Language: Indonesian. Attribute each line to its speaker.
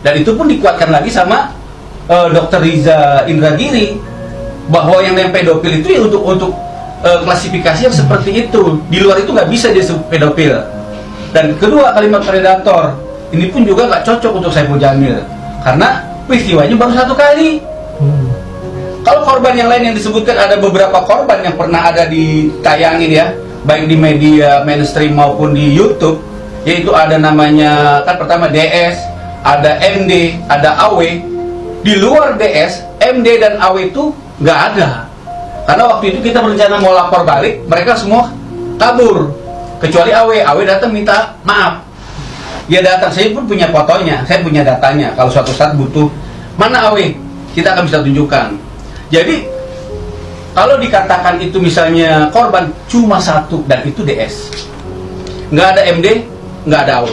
Speaker 1: dan itu pun dikuatkan lagi sama uh, dokter Riza Indragiri bahwa yang yang pedofil itu ya untuk untuk uh, klasifikasi yang seperti itu. Di luar itu nggak bisa disebut pedofil. Dan kedua kalimat predator ini pun juga nggak cocok untuk Saiful Jamil. Karena peristiwanya baru satu kali. Kalau korban yang lain yang disebutkan ada beberapa korban yang pernah ada ditayangin ya baik di media mainstream maupun di YouTube yaitu ada namanya kan pertama DS ada MD ada AW di luar DS MD dan AW itu nggak ada. Karena waktu itu kita berencana mau lapor balik mereka semua kabur. Kecuali AW AW datang minta maaf. Dia datang saya pun punya fotonya saya punya datanya. Kalau suatu saat butuh mana AW kita akan bisa tunjukkan. Jadi kalau dikatakan itu misalnya korban cuma satu dan itu DS nggak ada MD nggak ada AW